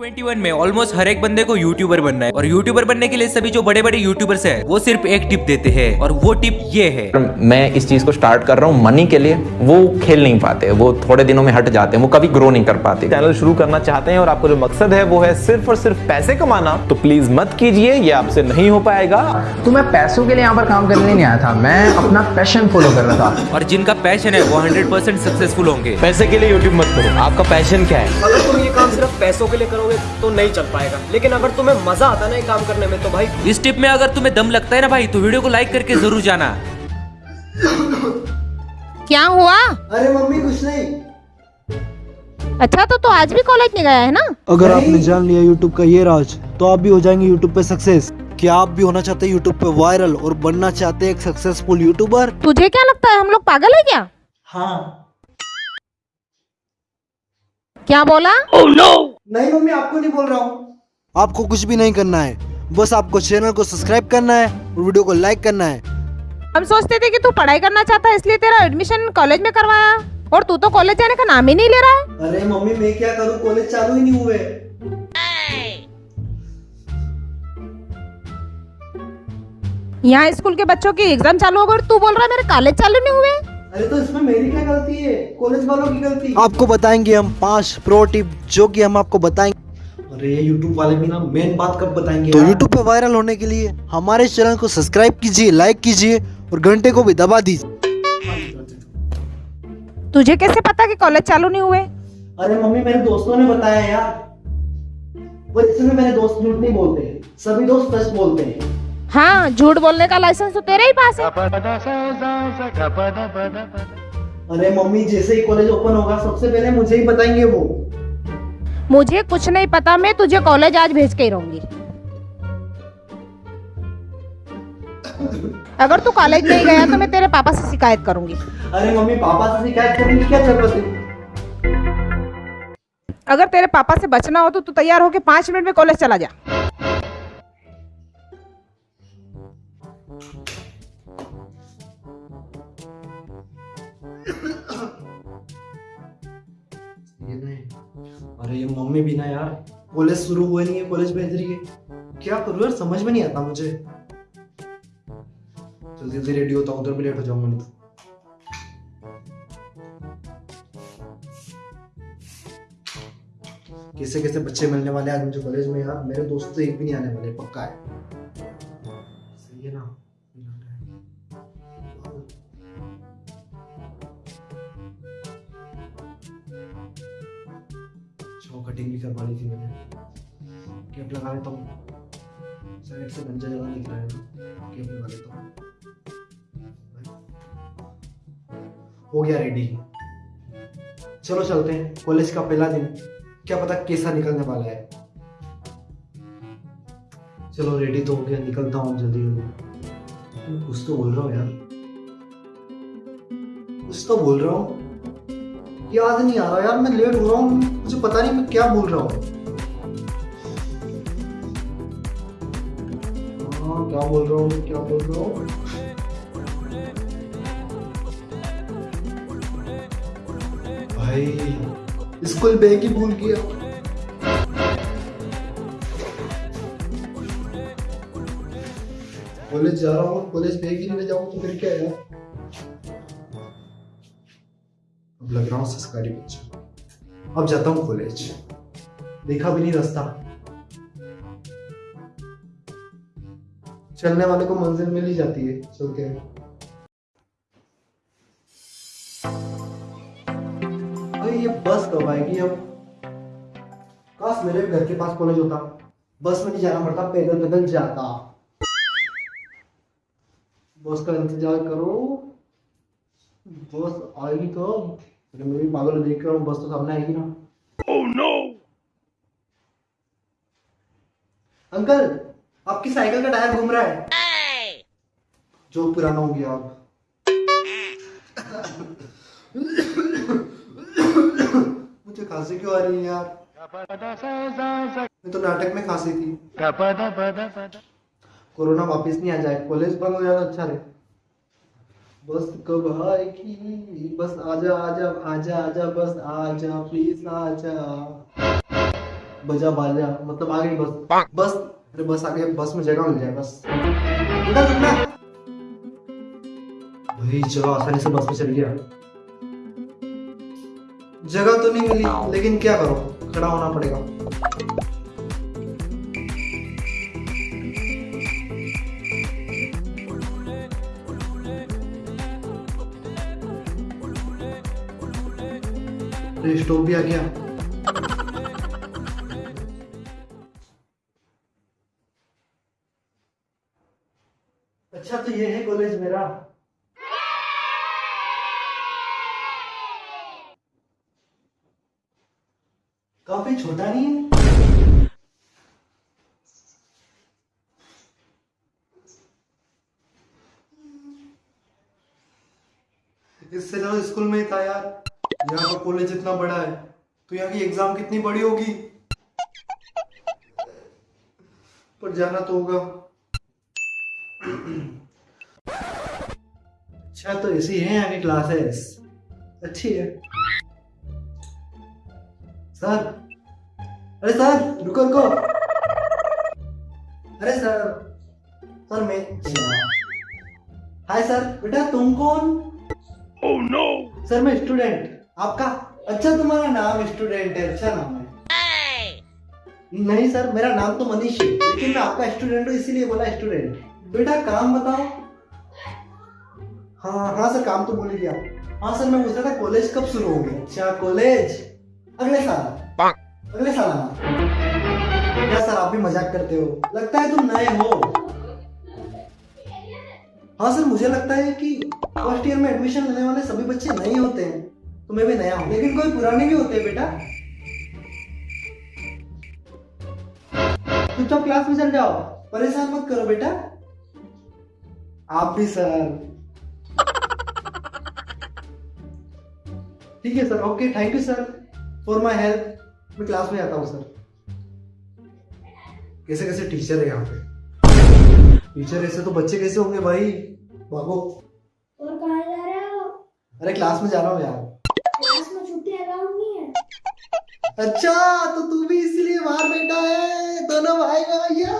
2021 में ऑलमोस्ट हर एक बंदे को यूट्यूबर बनना है। और यूट्यूबर बनने के लिए सभी जो बड़े बड़े यूट्यूबर्स हैं वो सिर्फ़ एक टिप देते हैं। और वो टिप ये है। मैं इस चीज़ को स्टार्ट कर रहा हूँ मनी के लिए। वो खेल नहीं पाते। वो थोड़े दिनों में हट जाते हैं। वो कभी ग्रो नहीं कर पाते। चैनल शुरू करना चाहते हैं और आपका जो मकसद है वो है सिर्फ़ और सिर्फ़ पैसे कमाना। तो प्लीज़ मत कीजिए ये आपसे नहीं हो पाएगा। तो मैं पैसों के लिए यहाँ पर काम करने नहीं आया था। मैं अपना पैशन फॉलो कर रहा था। और जिनका पैशन है वो 100% सक्सेसफुल होंगे। पैसे के लिए यूट्यूब मत करो। आपका पैशन क्या है? अगर तुम ये काम सिर्फ़ पैसों के लिए करोगे तो नहीं चल पाएगा। लेकिन अगर तुम्हें मज़ा आता ना ये काम करने में तो भाई इस टिप में अगर तुम्हें दम लगता है ना भाई तो वीडियो को लाइक करके ज़रूर जाना। क्या हुआ? अरे मम्मी कुछ नहीं। अच्छा तो, तो आज भी कॉलेज नहीं गया है ना? अगर आपने जान लिया यूट्यूब का ये राज तो आप भी हो जाएँगे यूट्यूब पे सक्सेस क्या आप भी होना चाहते हैं यूट्यूब पे वायरल और बनना चाहते हैं एक सक्सेसफुल यूट्यूबर तुझे क्या लगता है हम लोग पागल है क्या? हाँ। क्या बोला? नहीं मम्मी आपको नहीं बोल रहा हूँ। आपको कुछ भी नहीं करना है। बस आपको चैनल को सब्सक्राइब करना है और वीडियो को लाइक करना है। हम सोचते थे कि तू पढ़ाई करना चाहता है इसलिए तेरा एडमिशन कॉलेज में करवाया। और तू तो कॉलेज जाने का नाम ही नहीं ले रहा है। अरे मम्मी मैं क्या करूँ? कॉलेज चालू ही नहीं हुए। यहाँ स्कूल के बच्चों की एग्ज़ाम चालू हो गई और तू बोल रहा है मेरे कॉलेज चालू नहीं हुए। अरे तो इसमें मेरी क्या गलती है? कॉलेज वालों की गलती? आपको बताएँगे हम पाँच प्रो टिप जो कि हम आपको बताएँगे अरे ये यूट्यूब वाले भी ना मेन बात कब बताएँगे तो यूट्यूब पे वायरल होने के लिए हमारे चैनल को सब्सक्राइब कीजिए लाइक कीजिए और घंटे को भी दबा दीजिए। तुझे कैसे पता कि कॉलेज चालू नहीं हुए? अरे मम्मी मेरे दोस्तों ने बताया यार। वो इसमें मेरे दोस्त झूठ नहीं बोलते सभी दोस्त सच बोलते हैं। हाँ झूठ बोलने का लाइसेंस तो तेरे ही पास है। अरे मम्मी जैसे ही कॉलेज ओपन होगा सबसे पहले मुझे ही बताएँगे वो। मुझे कुछ नहीं पता मैं तुझे कॉलेज आज भेज के ही रहूँगी। अगर तू कॉलेज नहीं गया तो मैं तेरे पापा से शिकायत करूँगी। अरे मम्मी पापा से शिकायत करने की क्या ज़रूरत है? अगर तेरे पापा से बचना हो तो तू तैयार होके पाँच मिनट में कॉलेज चला जा। अरे, ये मम्मी भी ना यार। कॉलेज शुरू हुए नहीं है, कॉलेज भेज रही है। क्या करूँ यार, समझ में नहीं आता मुझे। जल्दी जल्दी रेडी होता हूँ, उधर भी लेट हो जाऊँगा, नहीं तो। कैसे कैसे बच्चे मिलने वाले आज मुझे कॉलेज में यार? मेरे दोस्त तो एक भी नहीं आने वाले, पक्का है। सही है ना? कटिंग भी करवा ली थी मैंने। कैप लगा लेता हूँ। साइड से गंजा जगह दिख रहा है। ना कैप लगा लेता हूँ। हो गया रेडी चलो चलते हैं। कॉलेज का पहला दिन। क्या पता कैसा निकलने वाला है। चलो रेडी तो हो गया। निकलता हूँ जल्दी जल्दी। कुछ तो बोल रहा हूँ यार। कुछ तो बोल रहा हूँ। याद नहीं आ रहा यार, मैं लेट हो रहा हूँ, मुझे पता नहीं मैं क्या बोल रहा हूँ। हाँ क्या बोल रहा हूँ, क्या बोल रहा हूँ? भाई, स्कूल बैग ही भूल गया। कॉलेज जा रहा हूँ, कॉलेज बैग ही नहीं ले जाऊँ तो फिर क्या यार लग रहा हूँ संस्कारी बच्चा अब जाता हूँ कॉलेज देखा भी नहीं रास्ता। चलने वाले को मंजिल मिल ही जाती है, चल के। अरे ये बस कब आएगी अब? काश मेरे घर के पास कॉलेज होता। बस में नहीं जाना पड़ता, पैदल पैदल जाता। बस का इंतज़ार करो। बस आएगी तो मैं भी पागल देख रहा हूँ बस तो सामने आएगी ना। Oh, no! अंकल आपकी साइकिल का टायर घूम रहा है। जो पुराना हो गया अब। मुझे खांसी क्यों आ रही है यार? मैं तो नाटक में खांसी थी। कोरोना वापस नहीं आ जाए कॉलेज बंद हो जाए तो अच्छा रहे। बस कब आएगी? बस आजा आजा आजा आजा बस आजा प्लीज़ आजा। बजा बाजा मतलब आ गई बस। बस अरे बस आ गई बस में जगह मिल जाए बस। भाई जगह आसानी से बस में चल गया। जगह तो नहीं मिली लेकिन क्या करो? खड़ा होना पड़ेगा। अरे स्टोव भी आ गया। अच्छा तो ये है कॉलेज मेरा। काफ़ी छोटा नहीं है? इससे ज़्यादा स्कूल में ही था यार। कॉलेज इतना बड़ा है तो यहाँ की एग्ज़ाम कितनी बड़ी होगी? पर जाना तो होगा। अच्छा तो ऐसी है यहाँ की क्लासेस अच्छी है। सर अरे सर रुको रुको। अरे सर सर मैं हाय सर बेटा तुम कौन? ओह नो सर मैं स्टूडेंट आपका अच्छा तुम्हारा नाम स्टूडेंट है अच्छा नाम है। नहीं सर, मेरा नाम तो मनीष है, लेकिन मैं आपका स्टूडेंट हूँ, इसीलिए बोला स्टूडेंट बेटा, काम बताओ। हाँ हाँ सर, काम तो बोल दिया हाँ सर, मैं पूछ रहा था कॉलेज कब शुरू होंगे? अच्छा कॉलेज अगले साल। अगले साल आना। क्या सर, आप भी मज़ाक करते हो? लगता है तुम नए हो। हाँ सर, मुझे लगता है कि फ़र्स्ट ईयर में एडमिशन लेने वाले सभी बच्चे नए होते हैं। तो मैं भी नया हूँ। लेकिन कोई पुराने भी होते हैं बेटा चुपचाप क्लास में चल जाओ। परेशान मत करो बेटा। आप भी सर ठीक है sir okay thank you sir for my help मैं क्लास में आता हूँ सर कैसे कैसे टीचर है यहाँ पे? टीचर ऐसे तो बच्चे कैसे होंगे भाई? भागो। और कहाँ जा रहे हो? अरे क्लास में जा रहा हूँ यार क्लास में छुट्टी अलाउड नहीं है अच्छा तो तू भी इसलिए बाहर बैठा है। दोनों भाई सारे आ।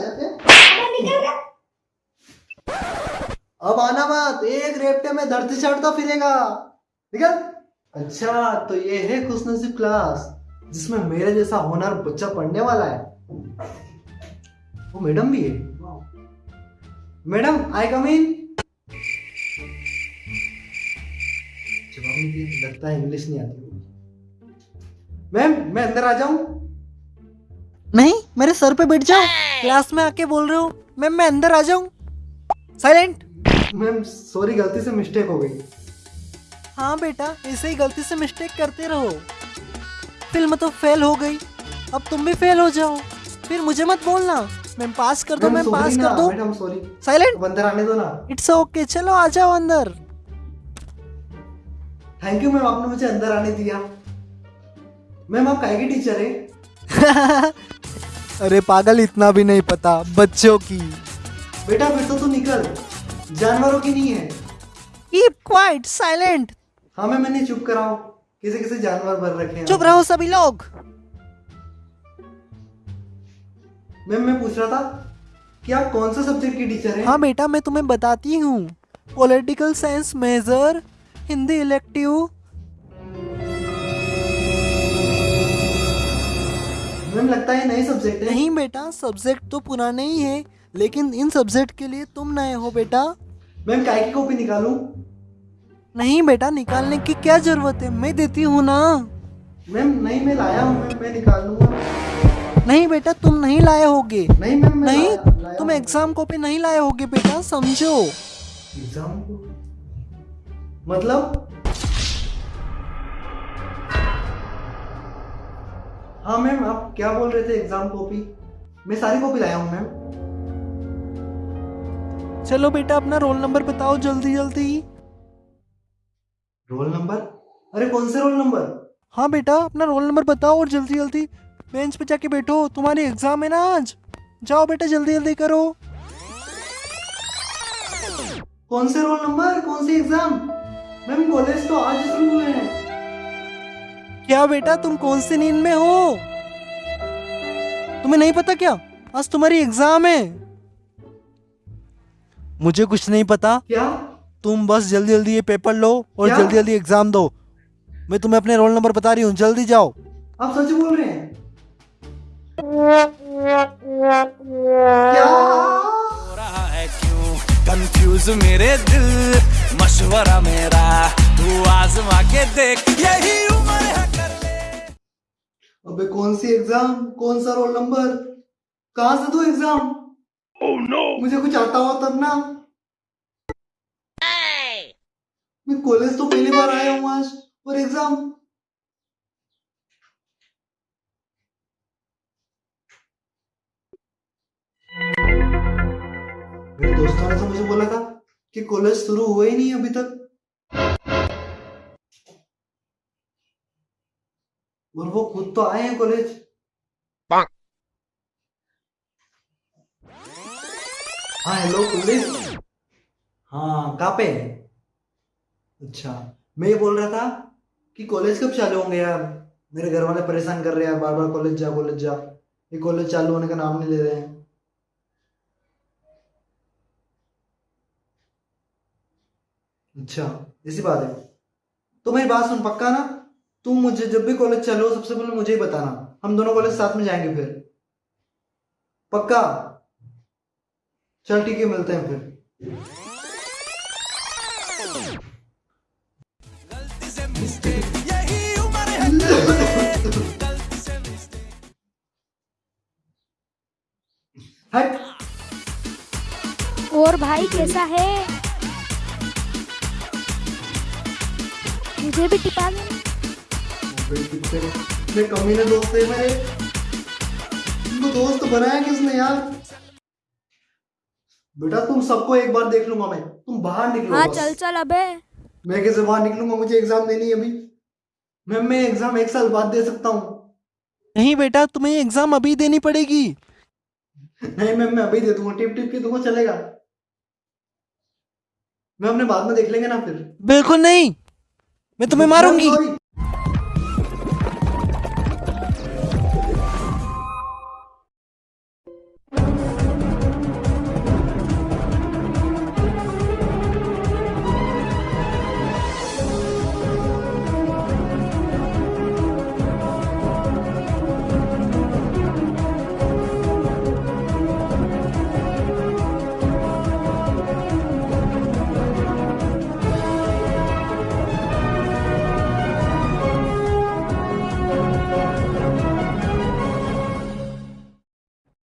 जाते हैं? अब आना मत एक रेपटे में धरती चढ़ता फिरेगा। निकल। अच्छा तो ये है खुशनसीब क्लास जिसमें मेरे जैसा होनहार बच्चा पढ़ने वाला है। वो मैडम भी है। मैडम आई कम इन नहीं लगता है इंग्लिश नहीं आती मैम मैं अंदर आ जाऊँ? नहीं मेरे सर पे बैठ जाओ। क्लास में आके बोल रहे हो। मैम मैं अंदर आ जाऊँ। साइलेंट मैम सॉरी गलती से मिस्टेक हो गई। हाँ बेटा ऐसे ही गलती से मिस्टेक करते रहो। फ़िल्म तो फेल हो गई। अब तुम भी फेल हो जाओ। फिर मुझे मत बोलना। मैम पास कर दो मैम पास कर दो। साइलेंट अंदर आने दो ना। इट्स ओके चलो आ जाओ अंदर। थैंक यू मैम आपने मुझे अंदर आने दिया। मैम आप काय की टीचर है? अरे पागल इतना भी नहीं पता बच्चों की। बेटा फिर तो तू निकल। जानवरों की नहीं है। कीप क्वाइट साइलेंट हाँ मैम मैंने चुप कराओ किसे किसे जानवर भर रखे हैं। चुप रहो सभी लोग। मैम मैं पूछ रहा था कि आप कौन सा सब्जेक्ट की टीचर हैं? हाँ बेटा मैं तुम्हें बताती हूँ। Political science major Hindi elective. Ma'am लगता है नए सब्जेक्ट है। नहीं बेटा सब्जेक्ट तो पुराने ही है लेकिन इन सब्जेक्ट के लिए तुम नए हो बेटा। मैम काय की कॉपी निकालूं? नहीं बेटा निकालने की क्या ज़रूरत है? मैं देती हूँ ना। मैम नहीं मैं लाया हूँ मैम मैं निकाल लूँगा नहीं बेटा तुम नहीं लाए होगे। नहीं मैम नहीं लाया- लाया तुम एग्ज़ाम कॉपी नहीं लाए होगे बेटा समझो। एग्ज़ाम मतलब? हाँ मैम आप क्या बोल रहे थे? एग्ज़ाम कॉपी मैं सारी कॉपी लाया हूँ मैम चलो बेटा अपना रोल नंबर बताओ जल्दी जल्दी। रोल नंबर अरे कौन से रोल नंबर हाँ बेटा अपना रोल नंबर बताओ और जल्दी जल्दी। बेंच पे जाके बैठो तुम्हारी एग्ज़ाम है ना आज। जाओ बेटा जल्दी जल्दी करो। कौन से रोल नंबर कौन सी एग्ज़ाम मैम कॉलेज तो आज शुरू हुए हैं। क्या बेटा तुम कौन सी नींद में हो? तुम्हें नहीं पता क्या? आज तुम्हारी एग्ज़ाम है। मुझे कुछ नहीं पता। क्या? तुम बस जल्दी जल्दी ये पेपर लो और क्या? जल्दी जल्दी एग्ज़ाम दो। मैं तुम्हें अपने रोल नंबर बता रही हूँ जल्दी जाओ। आप सच बोल रहे हैं? क्या रहा है क्यों? कंफ्यूज मेरे दिल। मशवरा मेरा तू आजमा के देख यही उम्र है कर ले। अबे कौन सी एग्ज़ाम कौन सा रोल नंबर कहाँ से तू एग्ज़ाम oh, no. मुझे कुछ आता हो तब ना। मैं कॉलेज तो पहली बार आया हूँ आज और एग्ज़ाम मेरे दोस्तों ने तो मुझे बोला था कि कॉलेज शुरू हुआ ही नहीं अभी तक। और वो खुद तो आए हैं कॉलेज। हाँ हेलो पुलिस। हाँ कहाँ पे अच्छा मैं ये बोल रहा था कि कॉलेज कब चालू होंगे यार? मेरे घर वाले परेशान कर रहे हैं बार बार कॉलेज जा कॉलेज जा। ये कॉलेज चालू होने का नाम नहीं ले रहे हैं। अच्छा ऐसी बात है। तो मेरी बात सुन, पक्का ना? तुम मुझे जब भी कॉलेज चलो सबसे पहले मुझे ही बताना। हम दोनों कॉलेज साथ में जाएँगे फिर। पक्का? चल, ठीक है, मिलते हैं फिर। और भाई, कैसा है? मुझे भी टिपा कितने कितने कमीने दोस्त है मेरे। इनको दोस्त बनाया किसने यार? बेटा तुम सबको एक बार देख लूँगा मैं। तुम बाहर निकलो हाँ चल चल अबे मैं कैसे बाहर निकलूँगा? मुझे एग्ज़ाम देनी है अभी। मैं मैं एग्ज़ाम एक साल बाद दे सकता हूँ। नहीं बेटा तुम्हें एग्ज़ाम अभी देनी पड़ेगी। नहीं मैम मैं अभी दे दूँगा। टिप टिप के दूँगा चलेगा। मैं अपने बाद में देख लेंगे ना फिर। बिल्कुल नहीं। मैं तुम्हें मारूँगी।